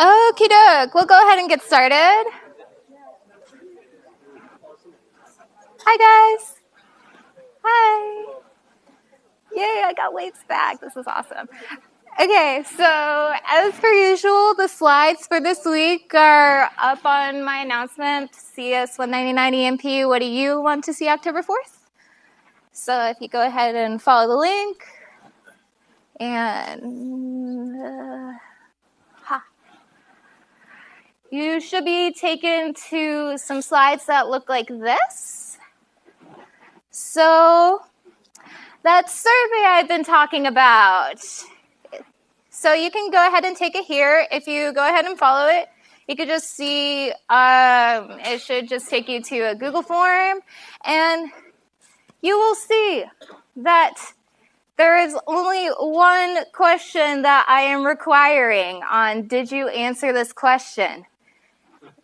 Okie doke. We'll go ahead and get started. Hi, guys. Hi. Yay, I got waves back. This is awesome. Okay, so as per usual, the slides for this week are up on my announcement, CS 199 EMP. What do you want to see October 4th? So if you go ahead and follow the link, and uh. You should be taken to some slides that look like this. So that survey I've been talking about. So you can go ahead and take it here. If you go ahead and follow it, you could just see, um, it should just take you to a Google form and you will see that there is only one question that I am requiring on did you answer this question?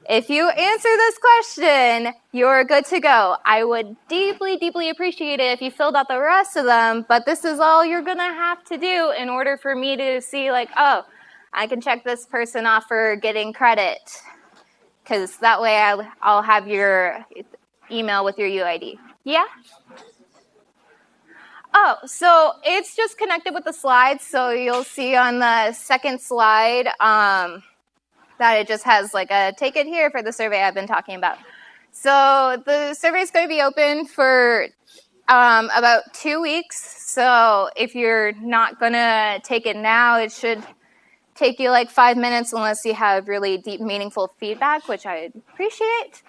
If you answer this question, you're good to go. I would deeply, deeply appreciate it if you filled out the rest of them, but this is all you're gonna have to do in order for me to see like, oh, I can check this person off for getting credit. Because that way I'll, I'll have your email with your UID. Yeah? Oh, so it's just connected with the slides. So you'll see on the second slide um, that it just has like a take it here for the survey I've been talking about. So the survey is going to be open for um, about two weeks. So if you're not going to take it now, it should take you like five minutes unless you have really deep, meaningful feedback, which I appreciate.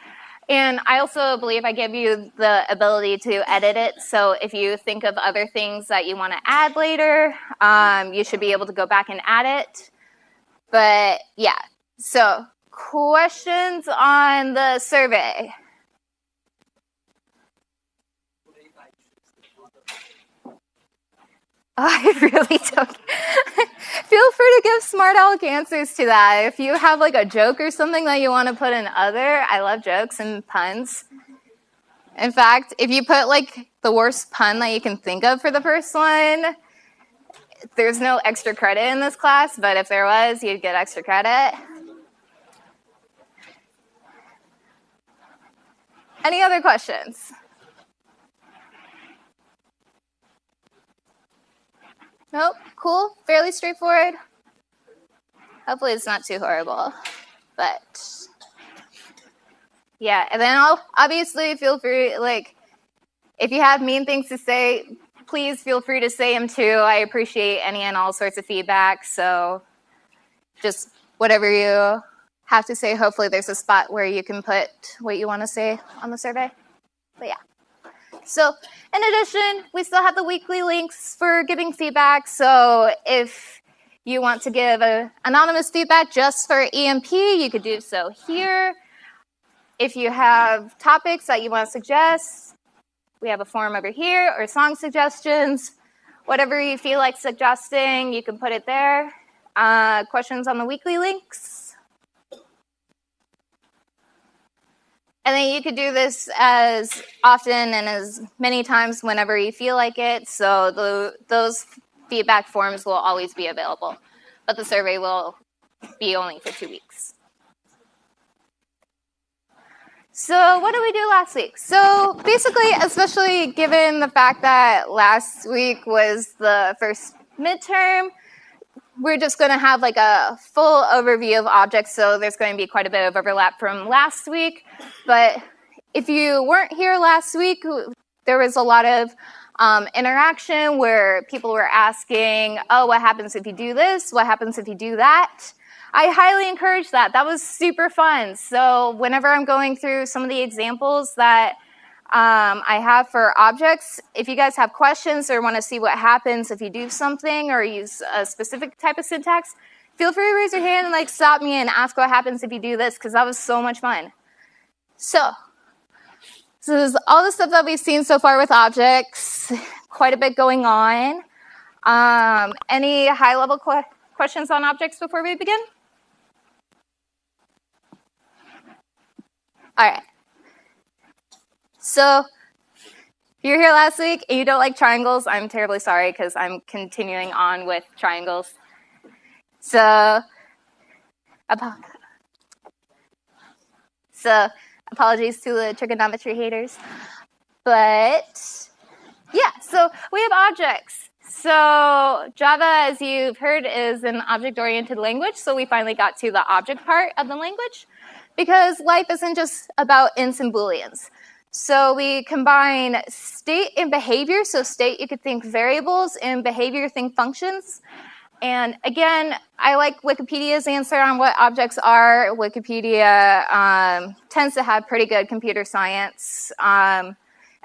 And I also believe I give you the ability to edit it. So if you think of other things that you want to add later, um, you should be able to go back and add it. But yeah, so questions on the survey? I really don't. Feel free to give smart aleck answers to that. If you have like a joke or something that you want to put in other, I love jokes and puns. In fact, if you put like the worst pun that you can think of for the first one, there's no extra credit in this class, but if there was, you'd get extra credit. Any other questions? Nope, cool, fairly straightforward. Hopefully it's not too horrible, but yeah. And then I'll obviously feel free, like, if you have mean things to say, please feel free to say them too. I appreciate any and all sorts of feedback. So just whatever you have to say, hopefully there's a spot where you can put what you want to say on the survey. But yeah. So in addition, we still have the weekly links for giving feedback. So if you want to give a anonymous feedback just for EMP, you could do so here. If you have topics that you want to suggest, we have a form over here or song suggestions. Whatever you feel like suggesting, you can put it there. Uh, questions on the weekly links. And then you could do this as often and as many times whenever you feel like it. So the, those feedback forms will always be available, but the survey will be only for two weeks. So what did we do last week? So basically, especially given the fact that last week was the first midterm, we're just going to have like a full overview of objects, so there's going to be quite a bit of overlap from last week. But if you weren't here last week, there was a lot of um, interaction where people were asking, oh, what happens if you do this? What happens if you do that? I highly encourage that. That was super fun. So whenever I'm going through some of the examples that um, I have for objects. If you guys have questions or want to see what happens if you do something or use a specific type of syntax, feel free to raise your hand and like stop me and ask what happens if you do this because that was so much fun. So, so this is all the stuff that we've seen so far with objects, quite a bit going on. Um, any high level qu questions on objects before we begin? All right. So if you're here last week and you don't like triangles, I'm terribly sorry because I'm continuing on with triangles. So So apologies to the trigonometry haters. But yeah, so we have objects. So Java, as you've heard, is an object-oriented language. So we finally got to the object part of the language because life isn't just about ints and booleans. So we combine state and behavior. So state, you could think variables, and behavior, think functions. And again, I like Wikipedia's answer on what objects are. Wikipedia um, tends to have pretty good computer science um,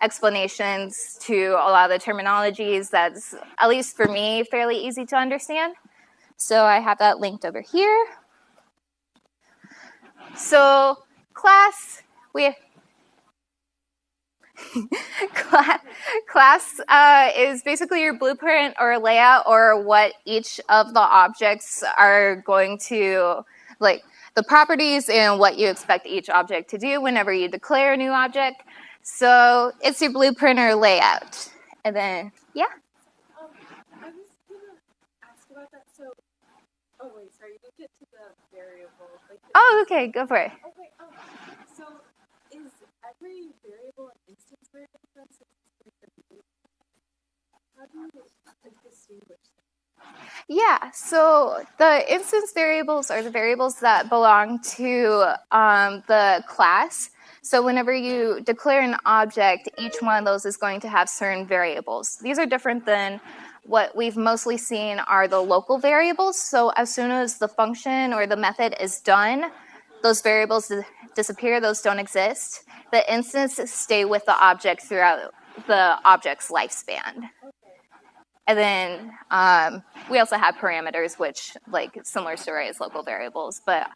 explanations to a lot of the terminologies that's, at least for me, fairly easy to understand. So I have that linked over here. So class, we class, class uh, is basically your blueprint or layout or what each of the objects are going to, like the properties and what you expect each object to do whenever you declare a new object. So it's your blueprint or layout. And then, yeah? Um, I was going to ask about that. So, oh wait, sorry, you get to the variable. Like the oh, okay, go for it. Okay, um, so every variable an instance variable how do you distinguish yeah, so the instance variables are the variables that belong to um, the class. So whenever you declare an object, each one of those is going to have certain variables. These are different than what we've mostly seen are the local variables. So as soon as the function or the method is done, those variables disappear, those don't exist. The instances stay with the object throughout the object's lifespan. And then um, we also have parameters, which like similar story as local variables, but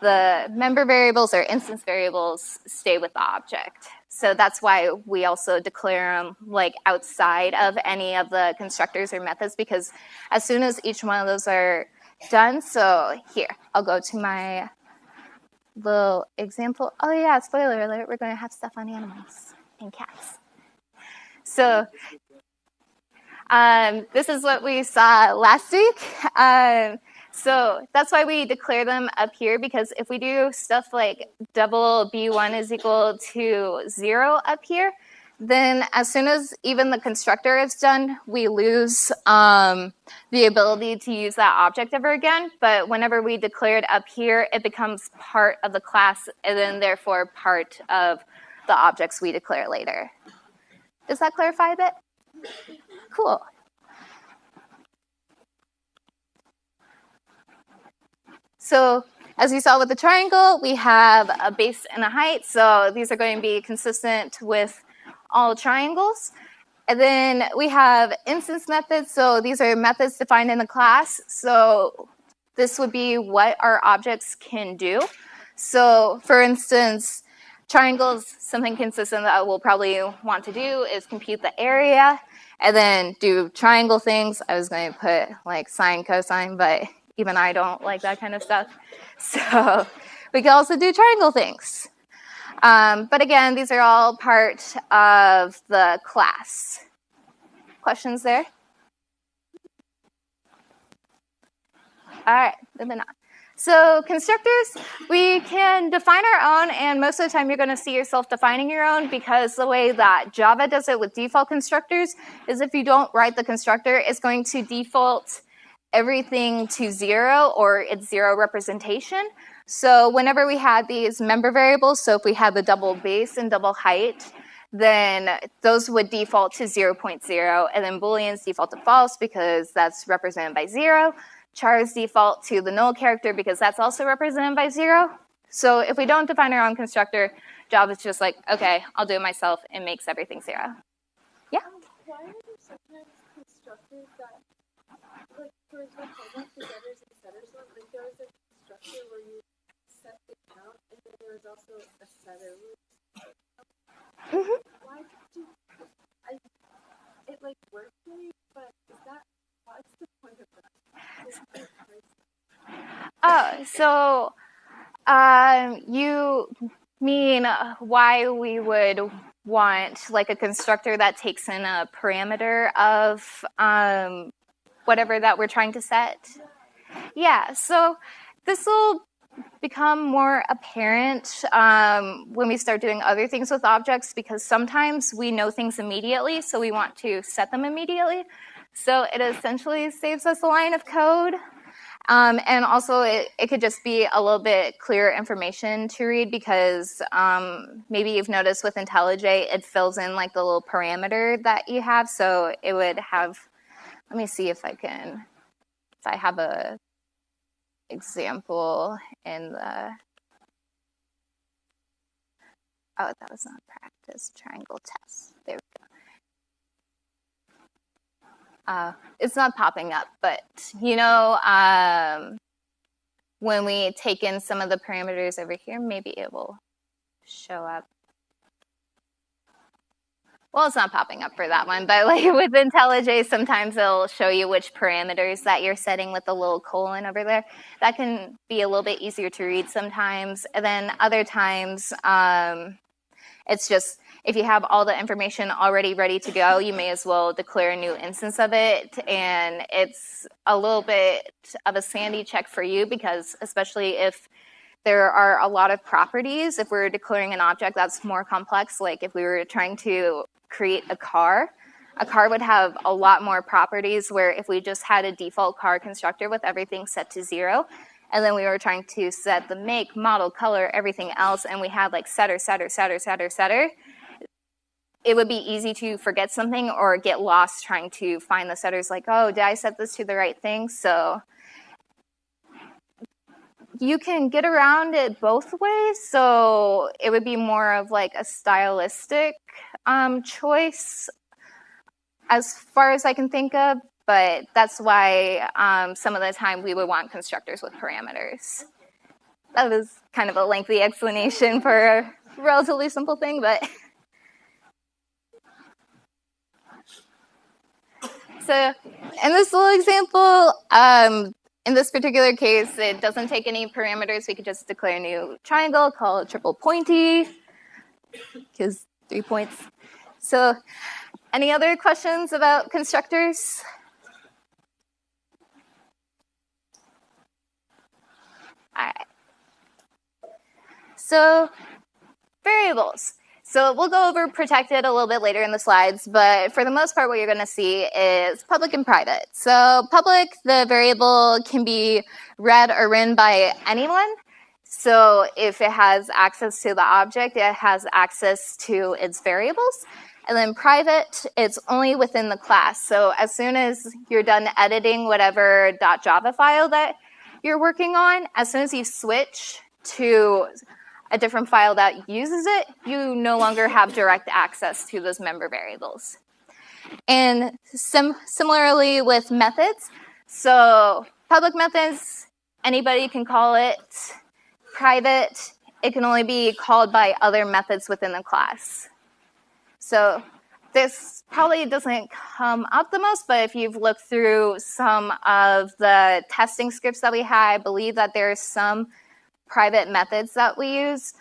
the member variables or instance variables stay with the object. So that's why we also declare them like outside of any of the constructors or methods because as soon as each one of those are done, so here, I'll go to my little example. Oh yeah, spoiler alert, we're going to have stuff on animals and cats. So um, this is what we saw last week. Um, so that's why we declare them up here because if we do stuff like double b1 is equal to zero up here, then as soon as even the constructor is done, we lose um, the ability to use that object ever again. But whenever we declare it up here, it becomes part of the class and then therefore part of the objects we declare later. Does that clarify a bit? Cool. So as you saw with the triangle, we have a base and a height. So these are going to be consistent with all triangles. And then we have instance methods. So these are methods defined in the class. So this would be what our objects can do. So for instance, triangles, something consistent that we'll probably want to do is compute the area and then do triangle things. I was going to put like sine, cosine, but even I don't like that kind of stuff. So we can also do triangle things. Um, but again, these are all part of the class. Questions there? All right, moving on. So constructors, we can define our own, and most of the time you're going to see yourself defining your own because the way that Java does it with default constructors is if you don't write the constructor, it's going to default everything to zero or its zero representation. So whenever we had these member variables, so if we had the double base and double height, then those would default to 0, 0.0, and then booleans default to false because that's represented by 0. Chars default to the null character because that's also represented by 0. So if we don't define our own constructor, Java's just like, okay, I'll do it myself. It makes everything 0. Yeah? Um, why are there sometimes constructors that, like, for example, and setters like there was a constructor where you set the count, and then there also a it like for me, but is that? Oh, so um, you mean why we would want like a constructor that takes in a parameter of um, whatever that we're trying to set? Yeah, so this will become more apparent um, when we start doing other things with objects because sometimes we know things immediately, so we want to set them immediately. So it essentially saves us a line of code. Um, and also, it, it could just be a little bit clearer information to read because um, maybe you've noticed with IntelliJ, it fills in like the little parameter that you have. So it would have, let me see if I can, if I have a example in the, oh, that was not practice, triangle test. There we go. Uh, it's not popping up, but you know, um, when we take in some of the parameters over here, maybe it will show up. Well, it's not popping up for that one, but like with IntelliJ, sometimes it'll show you which parameters that you're setting with the little colon over there. That can be a little bit easier to read sometimes. And then other times, um, it's just if you have all the information already ready to go, you may as well declare a new instance of it. And it's a little bit of a sanity check for you because especially if there are a lot of properties, if we're declaring an object that's more complex, like if we were trying to create a car, a car would have a lot more properties where if we just had a default car constructor with everything set to zero, and then we were trying to set the make, model, color, everything else, and we had like setter, setter, setter, setter, setter, it would be easy to forget something or get lost trying to find the setters like, oh, did I set this to the right thing? So you can get around it both ways. So it would be more of like a stylistic um, choice as far as I can think of, but that's why um, some of the time we would want constructors with parameters. That was kind of a lengthy explanation for a relatively simple thing, but So in this little example, um, in this particular case, it doesn't take any parameters. We could just declare a new triangle, call it triple pointy, because three points. So any other questions about constructors? All right. So variables. So we'll go over protected a little bit later in the slides, but for the most part, what you're gonna see is public and private. So public, the variable can be read or written by anyone. So if it has access to the object, it has access to its variables. And then private, it's only within the class. So as soon as you're done editing whatever .java file that you're working on, as soon as you switch to a different file that uses it, you no longer have direct access to those member variables. And sim similarly with methods, so public methods, anybody can call it. Private, it can only be called by other methods within the class. So this probably doesn't come up the most, but if you've looked through some of the testing scripts that we had, I believe that there's some private methods that we use,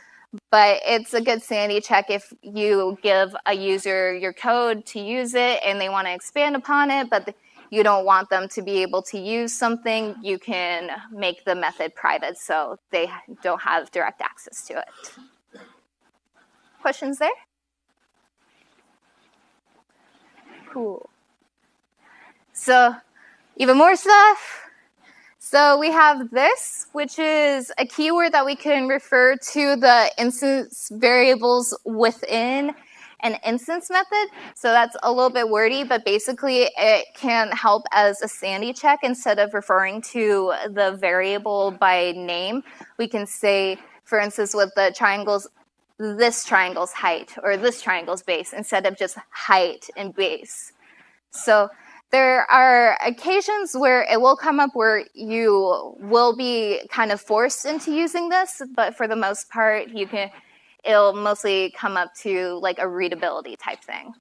but it's a good sanity check if you give a user your code to use it and they want to expand upon it, but you don't want them to be able to use something, you can make the method private so they don't have direct access to it. Questions there? Cool. So even more stuff. So we have this, which is a keyword that we can refer to the instance variables within an instance method. So that's a little bit wordy, but basically it can help as a sanity check instead of referring to the variable by name. We can say, for instance, with the triangles, this triangle's height or this triangle's base instead of just height and base. So there are occasions where it will come up where you will be kind of forced into using this, but for the most part, you can, it'll mostly come up to like a readability type thing.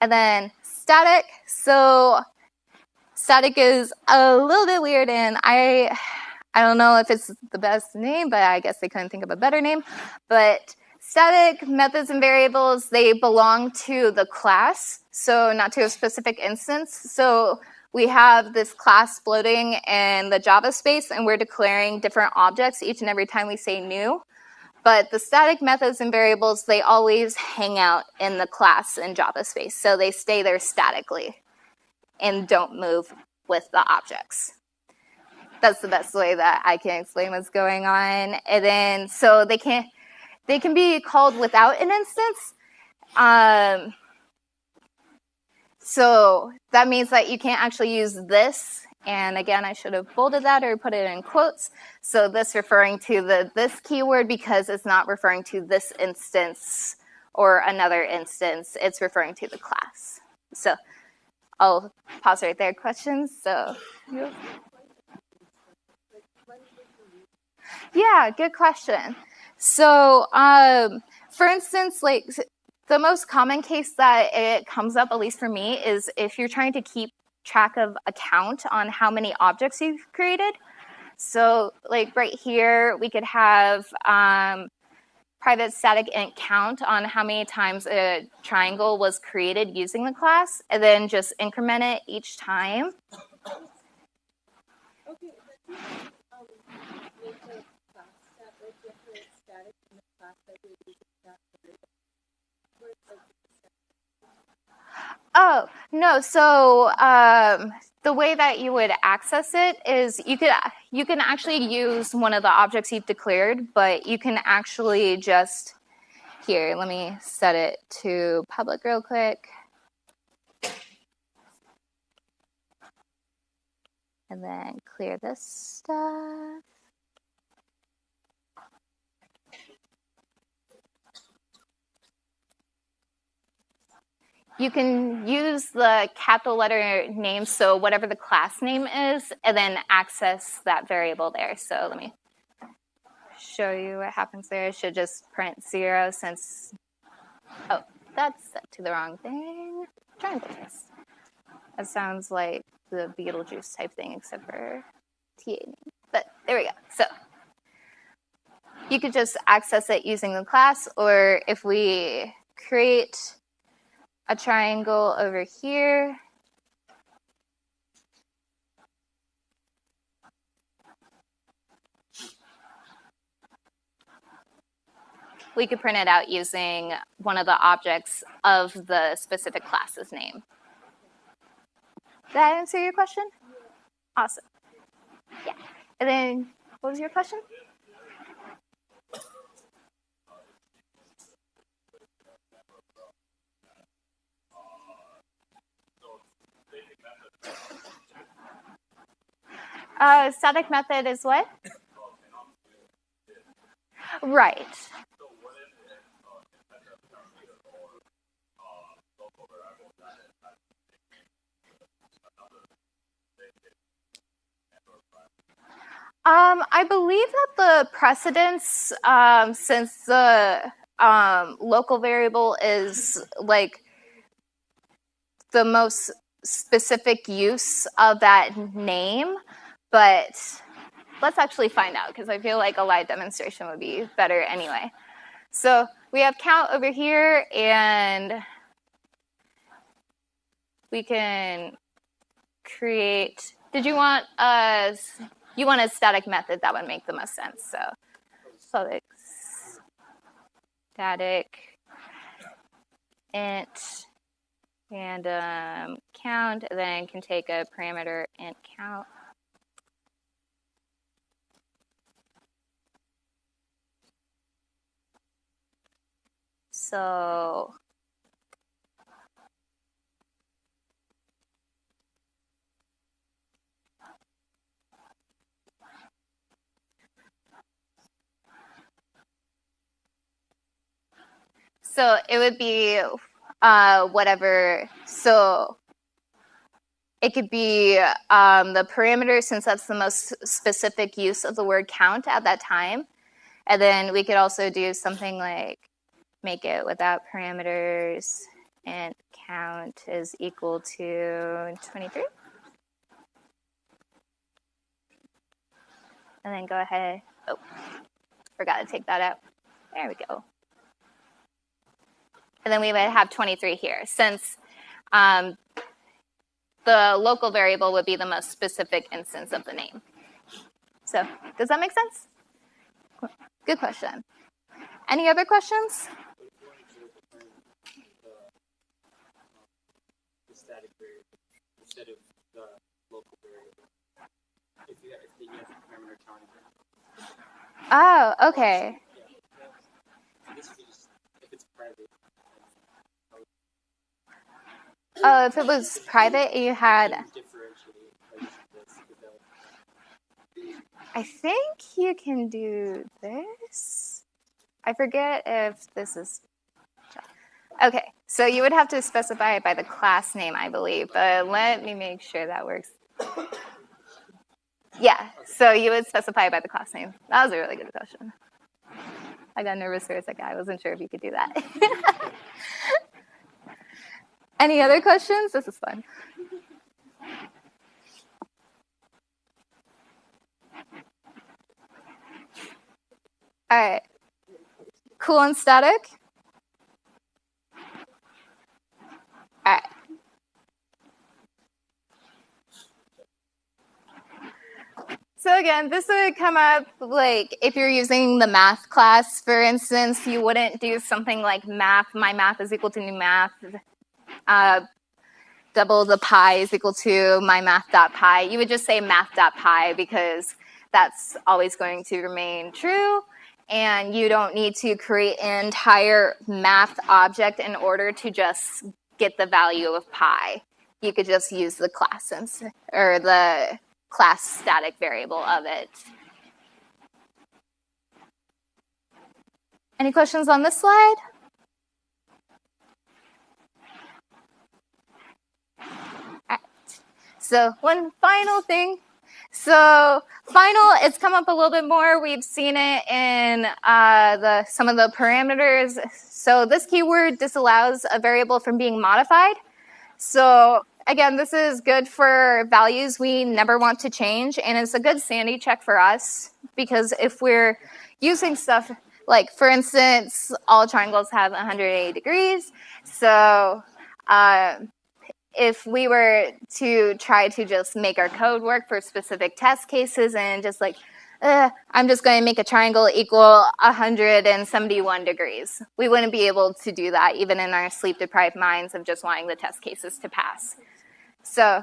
And then static. So static is a little bit weird and I, I don't know if it's the best name, but I guess they couldn't think of a better name. But static methods and variables, they belong to the class so not to a specific instance. So we have this class floating in the Java space and we're declaring different objects each and every time we say new. But the static methods and variables, they always hang out in the class in Java space. So they stay there statically and don't move with the objects. That's the best way that I can explain what's going on. And then, so they can they can be called without an instance. Um, so that means that you can't actually use this. And again, I should have bolded that or put it in quotes. So this referring to the this keyword because it's not referring to this instance or another instance. It's referring to the class. So I'll pause right there. Questions? So. Yeah, good question. So, um, for instance, like the most common case that it comes up, at least for me, is if you're trying to keep track of a count on how many objects you've created. So, like right here, we could have um, private static int count on how many times a triangle was created using the class, and then just increment it each time. Okay, but um, make a class that like different static in the class that you're using that variable. Where it's like Oh, no. So um, the way that you would access it is you could you can actually use one of the objects you've declared, but you can actually just here, let me set it to public real quick. And then clear this stuff. You can use the capital letter name, so whatever the class name is, and then access that variable there. So let me show you what happens there. It should just print zero since, oh, that's set to the wrong thing. Triangle test. That sounds like the Beetlejuice type thing, except for TA name. But there we go. So you could just access it using the class, or if we create a triangle over here. We could print it out using one of the objects of the specific class's name. Did that answer your question? Awesome. Yeah. And then, what was your question? Uh, static method is what? Right. Um, I believe that the precedence, um, since the um, local variable is like the most specific use of that name, but let's actually find out because I feel like a live demonstration would be better anyway. So we have count over here and we can create, did you want a, you want a static method that would make the most sense. So static, static int random count, then can take a parameter int count. So So it would be uh, whatever. So it could be um, the parameter since that's the most specific use of the word count at that time. And then we could also do something like make it without parameters and count is equal to 23. And then go ahead. Oh, forgot to take that out. There we go. And then we would have 23 here. Since um, the local variable would be the most specific instance of the name. So does that make sense? Good question. Any other questions? static variable instead of the local variable. If you have, if you have parameter counting. Oh, okay. Yeah. This would be just, if it's private. Oh, if it was private, you had. Differentiate like this without. I think you can do this. I forget if this is. Okay, so you would have to specify it by the class name, I believe, but let me make sure that works. Yeah, so you would specify it by the class name. That was a really good question. I got nervous for a second. I wasn't sure if you could do that. Any other questions? This is fun. All right. Cool and static? So again, this would come up like if you're using the math class, for instance, you wouldn't do something like math, my math is equal to new math, uh, double the pi is equal to my math dot pi. You would just say math dot pi because that's always going to remain true and you don't need to create an entire math object in order to just get the value of pi. You could just use the class or the class static variable of it. Any questions on this slide? Right. So one final thing. So final, it's come up a little bit more. We've seen it in uh, the some of the parameters. So this keyword disallows a variable from being modified. So again, this is good for values we never want to change, and it's a good sanity check for us because if we're using stuff like, for instance, all triangles have 180 degrees, so uh, if we were to try to just make our code work for specific test cases and just like, uh, I'm just going to make a triangle equal 171 degrees. We wouldn't be able to do that even in our sleep deprived minds of just wanting the test cases to pass. So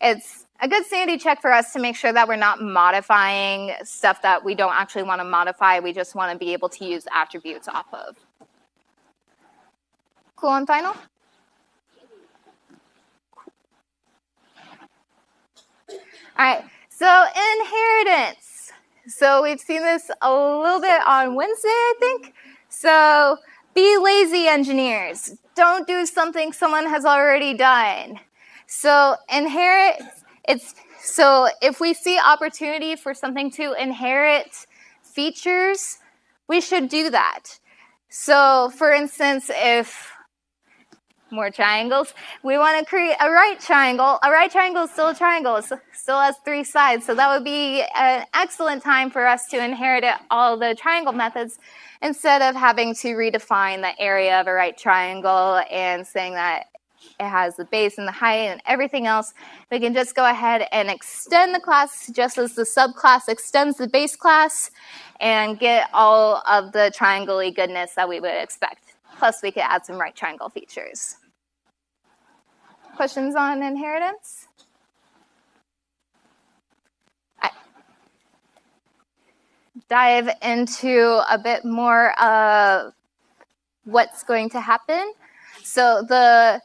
it's a good sanity check for us to make sure that we're not modifying stuff that we don't actually want to modify. We just want to be able to use attributes off of. Cool and final? All right, so inheritance. So we've seen this a little bit on Wednesday, I think. So be lazy engineers. Don't do something someone has already done. So inherit, it's so if we see opportunity for something to inherit features, we should do that. So for instance, if more triangles, we want to create a right triangle. A right triangle is still a triangle, it still has three sides. So that would be an excellent time for us to inherit all the triangle methods instead of having to redefine the area of a right triangle and saying that it has the base and the height and everything else. We can just go ahead and extend the class just as the subclass extends the base class and get all of the triangle goodness that we would expect. Plus, we could add some right triangle features. Questions on inheritance? Dive into a bit more of what's going to happen. So the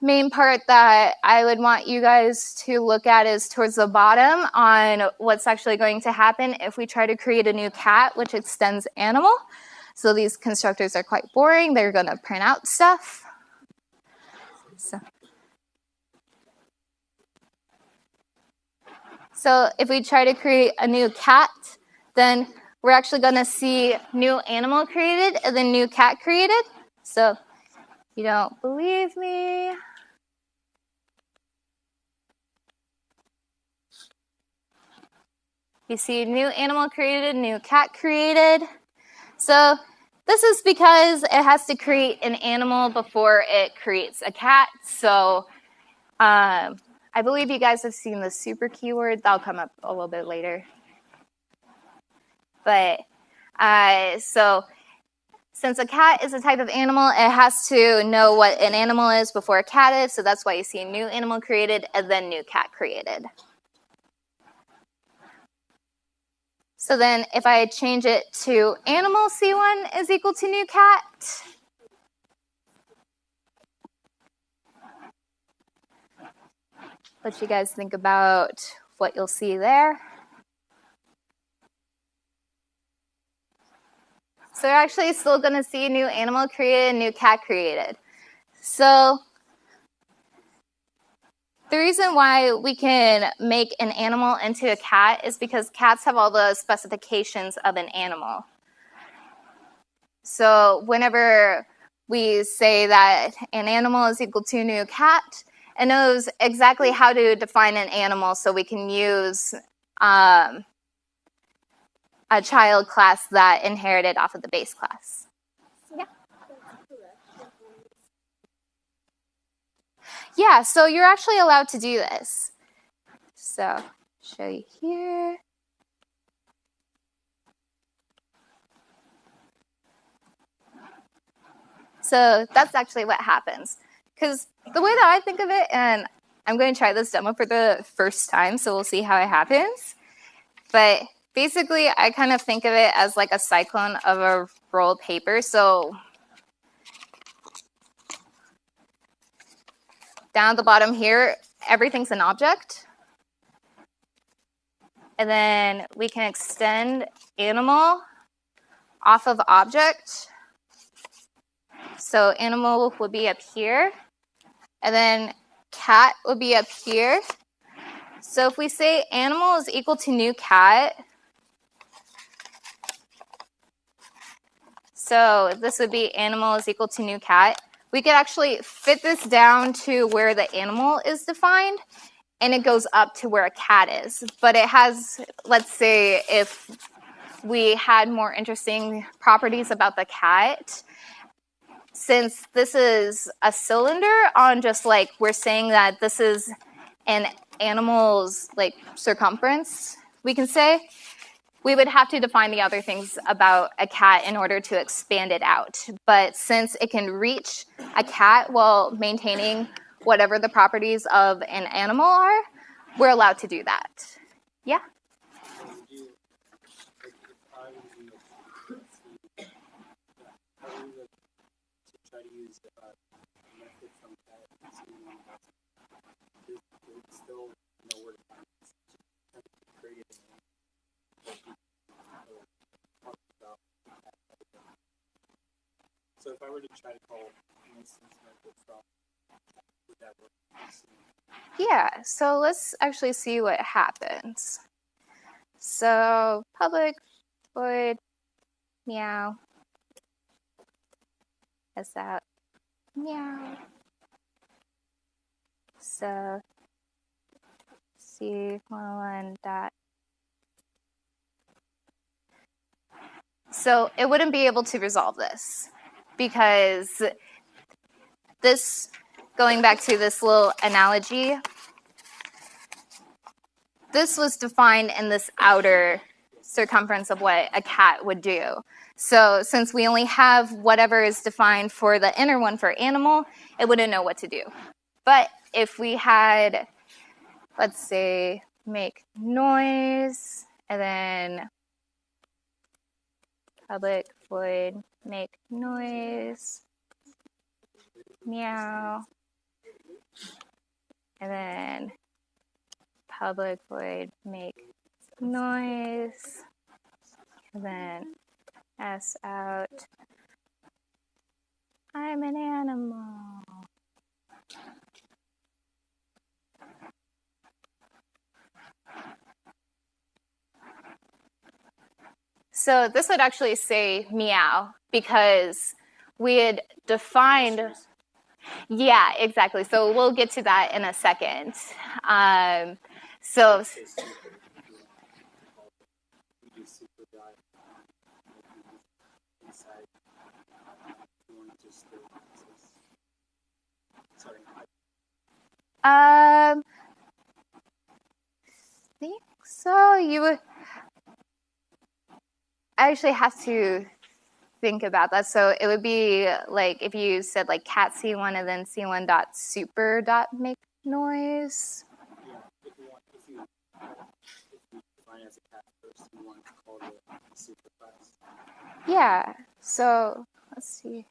main part that I would want you guys to look at is towards the bottom on what's actually going to happen if we try to create a new cat, which extends animal. So these constructors are quite boring. They're going to print out stuff. So. So if we try to create a new cat, then we're actually going to see new animal created and then new cat created. So you don't believe me, You see new animal created, new cat created. So this is because it has to create an animal before it creates a cat. So Um, I believe you guys have seen the super keyword. That'll come up a little bit later. But uh, so since a cat is a type of animal, it has to know what an animal is before a cat is. So that's why you see new animal created and then new cat created. So then if I change it to animal C1 is equal to new cat, let you guys think about what you'll see there. So we're actually still going to see a new animal created, a new cat created. So the reason why we can make an animal into a cat is because cats have all the specifications of an animal. So whenever we say that an animal is equal to a new cat, it knows exactly how to define an animal so we can use um, a child class that inherited off of the base class. Yeah. Yeah, so you're actually allowed to do this. So, show you here. So that's actually what happens. Because the way that I think of it, and I'm going to try this demo for the first time, so we'll see how it happens. But basically, I kind of think of it as like a cyclone of a rolled paper. So down at the bottom here, everything's an object. And then we can extend animal off of object. So animal would be up here. And then cat would be up here. So if we say animal is equal to new cat, so this would be animal is equal to new cat, we could actually fit this down to where the animal is defined and it goes up to where a cat is. But it has, let's say, if we had more interesting properties about the cat, since this is a cylinder on just like we're saying that this is an animal's like circumference, we can say, we would have to define the other things about a cat in order to expand it out. But since it can reach a cat while maintaining whatever the properties of an animal are, we're allowed to do that. Yeah? Would you, like, if I was in the, let's see, yeah, if I was a- to try to use uh, a method from that, C one thousand, it it would still know where to find it. So if I were to try to call an instance method from, would that work? Yeah, so let's actually see what happens. So public void meow is that meow. So Dot. So it wouldn't be able to resolve this because this going back to this little analogy, this was defined in this outer circumference of what a cat would do. So since we only have whatever is defined for the inner one for animal, it wouldn't know what to do. But if we had, let's say, make noise, and then public void make noise, meow, and then public void make noise, and then s out. I'm an animal. So this would actually say meow because we had defined yeah, exactly. So we'll get to that in a second. Um, so, say super, if you want to call it. You do super dot, like you do inside, if you want to just do this. Sorry, I, Um, think so. You would. I actually have to think about that. So it would be like if you said like cat C1 and then C1 dot super dot make noise. Yeah. So let's see.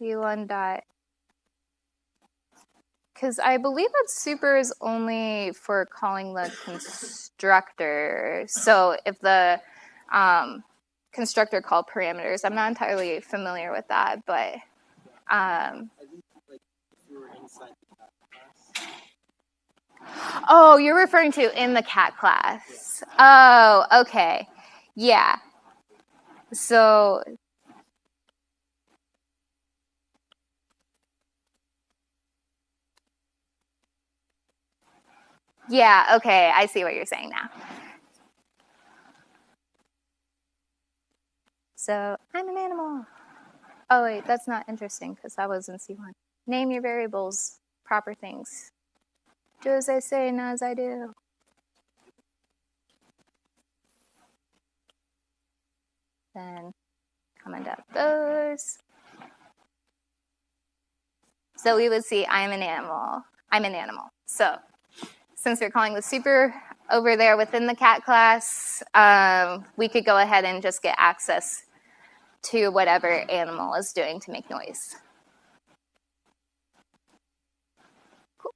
C1 dot. Because I believe that super is only for calling the constructor. So if the um, constructor called parameters, I'm not entirely familiar with that, but um, oh, you're referring to in the cat class. Oh, okay. Yeah. So Yeah, okay, I see what you're saying now. So, I'm an animal. Oh, wait, that's not interesting because that was in C1. Name your variables, proper things. Do as I say, not as I do. Then comment out those. So we would see I'm an animal. I'm an animal. So since we're calling the super over there within the cat class, um, we could go ahead and just get access to whatever animal is doing to make noise. Cool.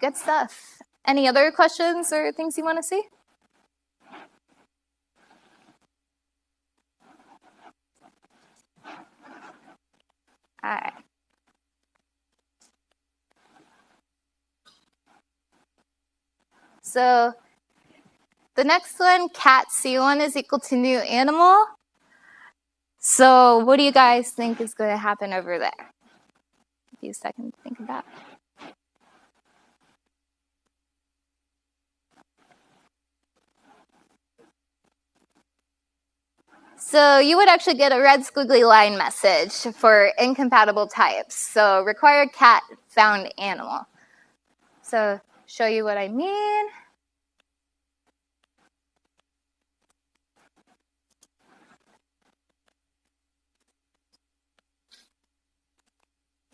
Good stuff. Any other questions or things you want to see? All right. So the next one, cat C1 is equal to new animal. So what do you guys think is going to happen over there? A few seconds to think about. So you would actually get a red squiggly line message for incompatible types. So required cat found animal. So show you what I mean.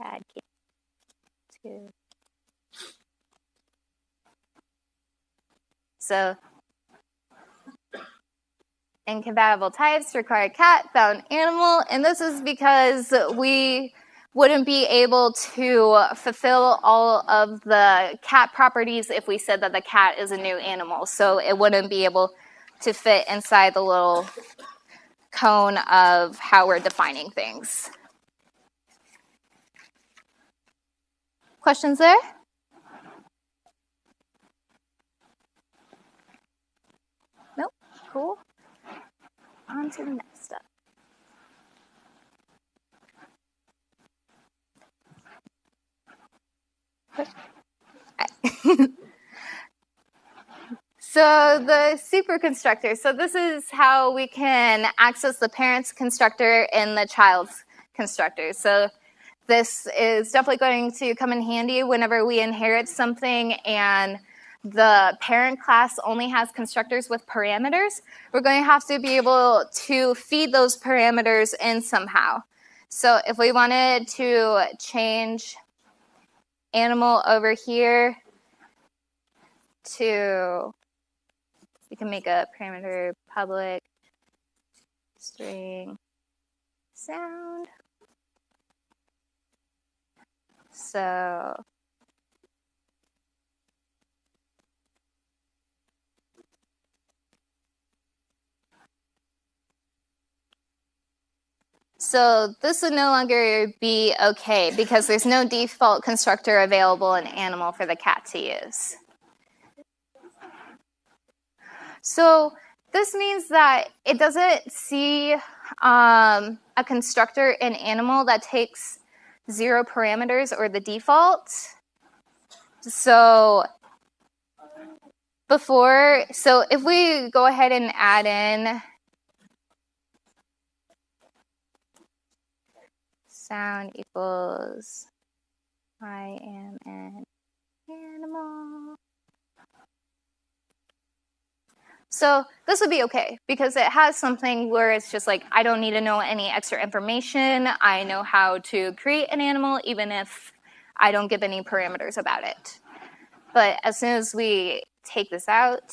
Add two. So incompatible types require cat found animal and this is because we wouldn't be able to fulfill all of the cat properties if we said that the cat is a new animal. So it wouldn't be able to fit inside the little cone of how we're defining things questions there nope cool on to the next step. so the super constructor. So this is how we can access the parent's constructor and the child's constructor. So this is definitely going to come in handy whenever we inherit something and the parent class only has constructors with parameters, we're going to have to be able to feed those parameters in somehow. So if we wanted to change animal over here to, we can make a parameter public string sound. So So this would no longer be okay because there's no default constructor available in animal for the cat to use. So this means that it doesn't see um, a constructor in animal that takes zero parameters or the default. So before, so if we go ahead and add in sound equals I am an animal. So this would be okay because it has something where it's just like, I don't need to know any extra information. I know how to create an animal even if I don't give any parameters about it. But as soon as we take this out,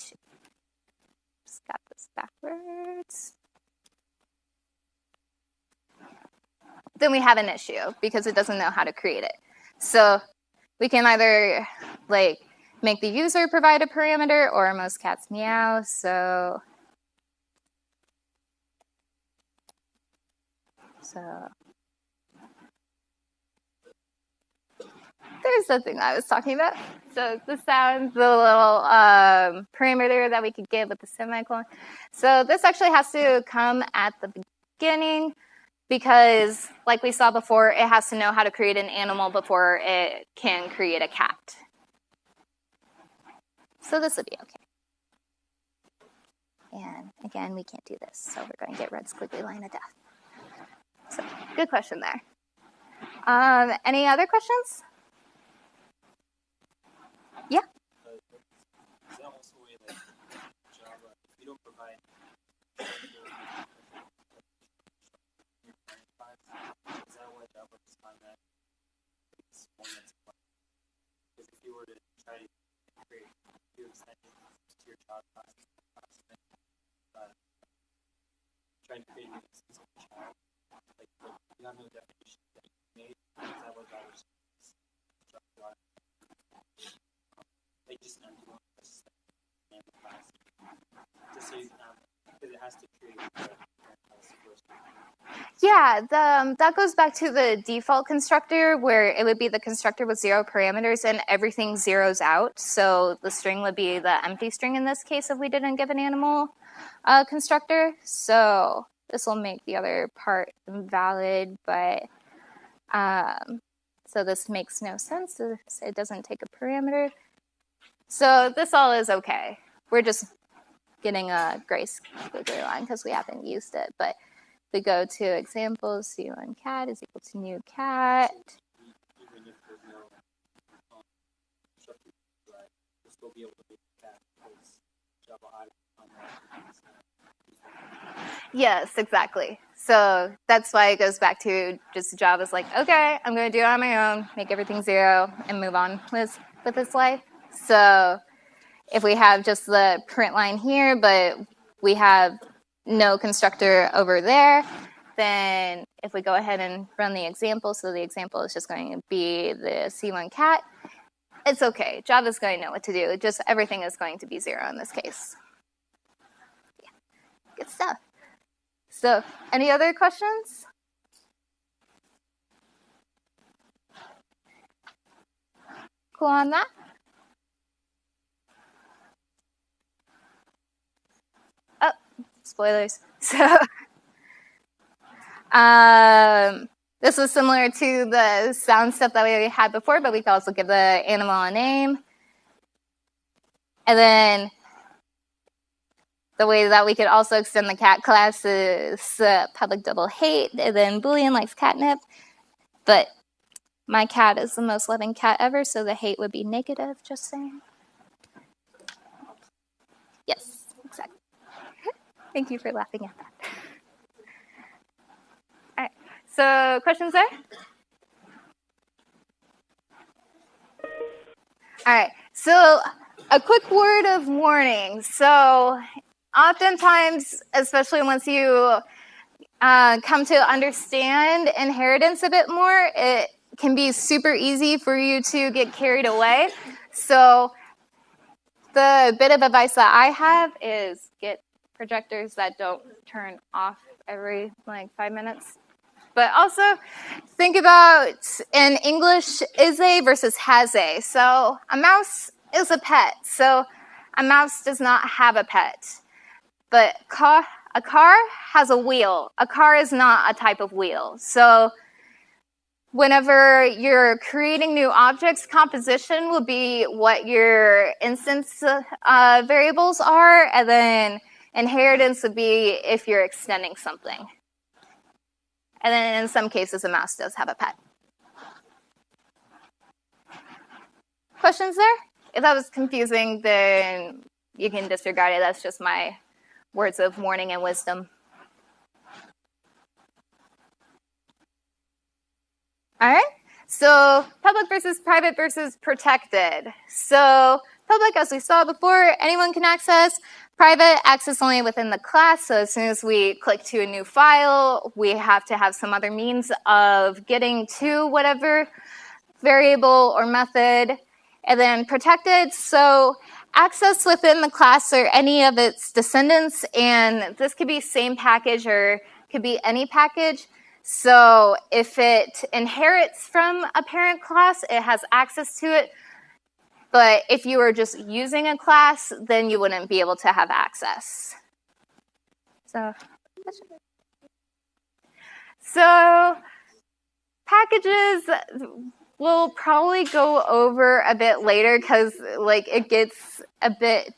just got this backwards. Then we have an issue because it doesn't know how to create it. So we can either like make the user provide a parameter or most cats meow. So, so there's the thing I was talking about. So the sounds, the little um, parameter that we could give with the semicolon. So this actually has to come at the beginning because like we saw before, it has to know how to create an animal before it can create a cat. So this would be okay. And again, we can't do this, so we're going to get red squiggly line of death. So good question there. Um, any other questions? Yeah. Uh, is that also a way like Java, if you don't provide is that why Java is on that? It's one that's because if you were to try to create new extensions to your child class, class then, uh, trying to create an instance of a child, like, like you have no definition that you made, is that what Java is? Java, they just empty one just name the class. Just so you, um, because it has to create the parent class first. Yeah, the, um, that goes back to the default constructor where it would be the constructor with zero parameters and everything zeroes out. So the string would be the empty string in this case if we didn't give an animal uh, constructor. So this will make the other part invalid, but um, so this makes no sense. It doesn't take a parameter. So this all is okay. We're just getting a gray line because we haven't used it, but we go to examples, c1 cat is equal to new cat. The. Yes, exactly. So that's why it goes back to just Java's like, okay, I'm going to do it on my own, make everything zero, and move on with, with its life. So if we have just the print line here, but we have no constructor over there, then if we go ahead and run the example, so the example is just going to be the C1 cat, it's okay. Java's going to know what to do. Just everything is going to be zero in this case. Yeah. Good stuff. So any other questions? Cool on that? Oh, spoilers. So um, this was similar to the sound stuff that we had before, but we could also give the animal a name. And then the way that we could also extend the cat class is uh, public double hate, and then Boolean likes catnip. But my cat is the most loving cat ever, so the hate would be negative, just saying. Yes. Thank you for laughing at that. All right, so questions there? All right, so a quick word of warning. So oftentimes, especially once you uh, come to understand inheritance a bit more, it can be super easy for you to get carried away. So the bit of advice that I have is get projectors that don't turn off every like five minutes. But also think about in English, is a versus has a. So a mouse is a pet. So a mouse does not have a pet. But car, a car has a wheel. A car is not a type of wheel. So whenever you're creating new objects, composition will be what your instance uh, variables are, and then inheritance would be if you're extending something. And then in some cases, a mouse does have a pet. Questions there? If that was confusing, then you can disregard it. That's just my words of warning and wisdom. All right. So public versus private versus protected. So public, as we saw before, anyone can access. Private, access only within the class. So as soon as we click to a new file, we have to have some other means of getting to whatever variable or method. And then protected, so access within the class or any of its descendants. And this could be same package or could be any package. So if it inherits from a parent class, it has access to it. But if you were just using a class, then you wouldn't be able to have access. So, so packages we'll probably go over a bit later because like it gets a bit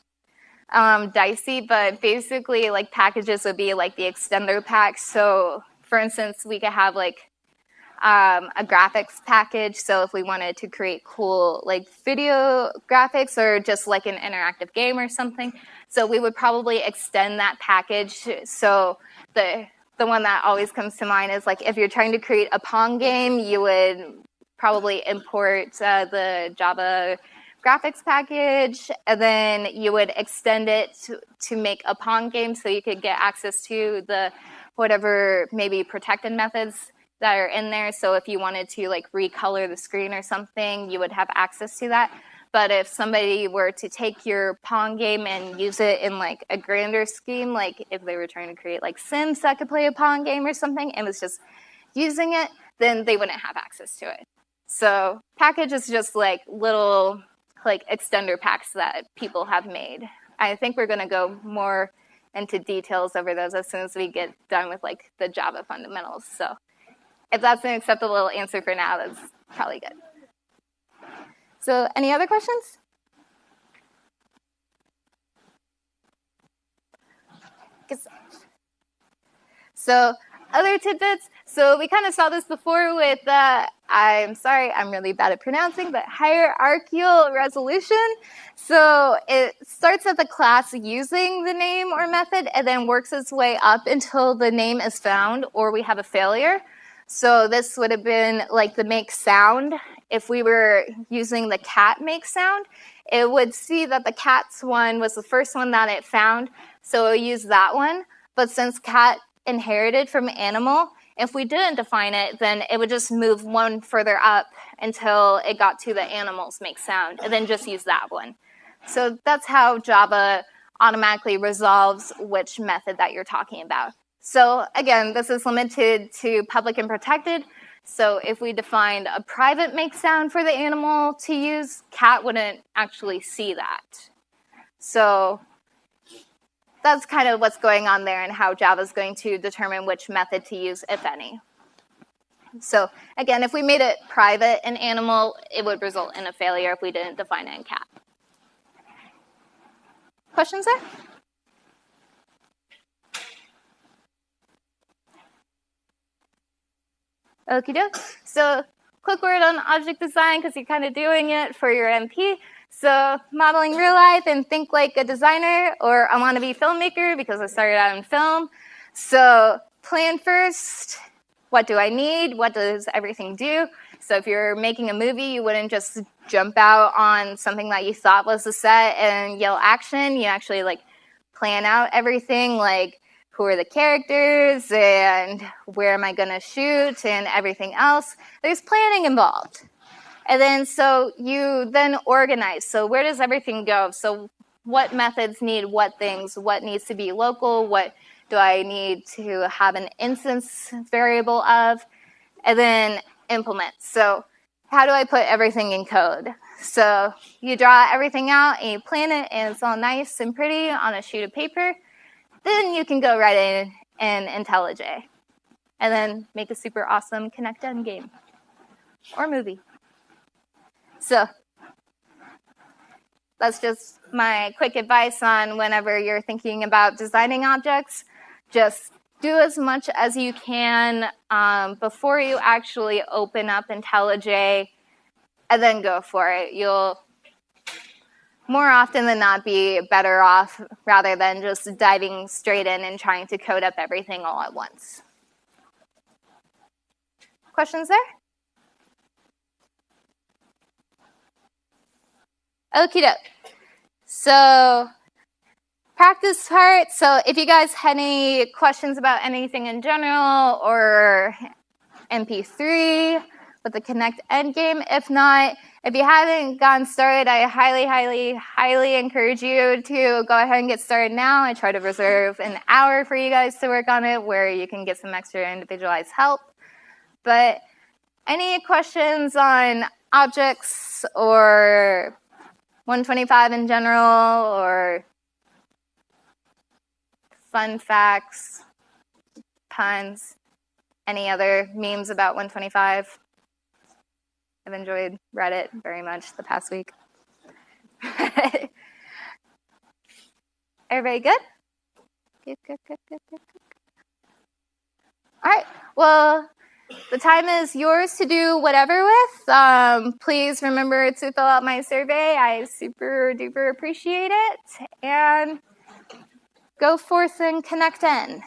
um, dicey, but basically like packages would be like the extender pack. So for instance, we could have like um, a graphics package. So if we wanted to create cool like video graphics or just like an interactive game or something, so we would probably extend that package. So the the one that always comes to mind is like if you're trying to create a Pong game, you would probably import uh, the Java graphics package, and then you would extend it to, to make a Pong game so you could get access to the whatever maybe protected methods that are in there. So if you wanted to like recolor the screen or something, you would have access to that. But if somebody were to take your Pong game and use it in like a grander scheme, like if they were trying to create like Sims that could play a Pong game or something and was just using it, then they wouldn't have access to it. So package is just like little like extender packs that people have made. I think we're gonna go more into details over those as soon as we get done with like the Java fundamentals. So if that's an acceptable answer for now, that's probably good. So any other questions? So other tidbits, so we kind of saw this before with, uh, I'm sorry, I'm really bad at pronouncing, but hierarchical resolution. So it starts at the class using the name or method and then works its way up until the name is found or we have a failure. So this would have been like the make sound. If we were using the cat make sound, it would see that the cat's one was the first one that it found. So it would use that one. But since cat inherited from animal, if we didn't define it, then it would just move one further up until it got to the animals make sound, and then just use that one. So that's how Java automatically resolves which method that you're talking about. So again, this is limited to public and protected. So if we defined a private make sound for the animal to use, cat wouldn't actually see that. So that's kind of what's going on there and how Java is going to determine which method to use, if any. So again, if we made it private in animal, it would result in a failure if we didn't define it in cat. Questions there? Okie doke. So quick word on object design because you're kind of doing it for your MP. So modeling real life and think like a designer or I want to be filmmaker because I started out in film. So plan first, what do I need? What does everything do? So if you're making a movie, you wouldn't just jump out on something that you thought was the set and yell action. You actually like plan out everything like who are the characters and where am I going to shoot and everything else. There's planning involved. And then so you then organize. So where does everything go? So what methods need what things? What needs to be local? What do I need to have an instance variable of? And then implement. So how do I put everything in code? So you draw everything out and you plan it and it's all nice and pretty on a sheet of paper. Then you can go right in and IntelliJ and then make a super awesome Connect-N game or movie. So that's just my quick advice on whenever you're thinking about designing objects. Just do as much as you can um, before you actually open up IntelliJ and then go for it. You'll more often than not be better off rather than just diving straight in and trying to code up everything all at once. Questions there? Okie doke. So, practice part. So, if you guys had any questions about anything in general or MP3 with the Connect-N game, if not, if you haven't gotten started, I highly, highly, highly encourage you to go ahead and get started now. I try to reserve an hour for you guys to work on it where you can get some extra individualized help. But any questions on objects or 125 in general or fun facts, puns, any other memes about 125? I've enjoyed Reddit very much the past week. Everybody good? Good, good, good, good, good. All right. Well, the time is yours to do whatever with. Um, please remember to fill out my survey. I super duper appreciate it. And go forth and connect in.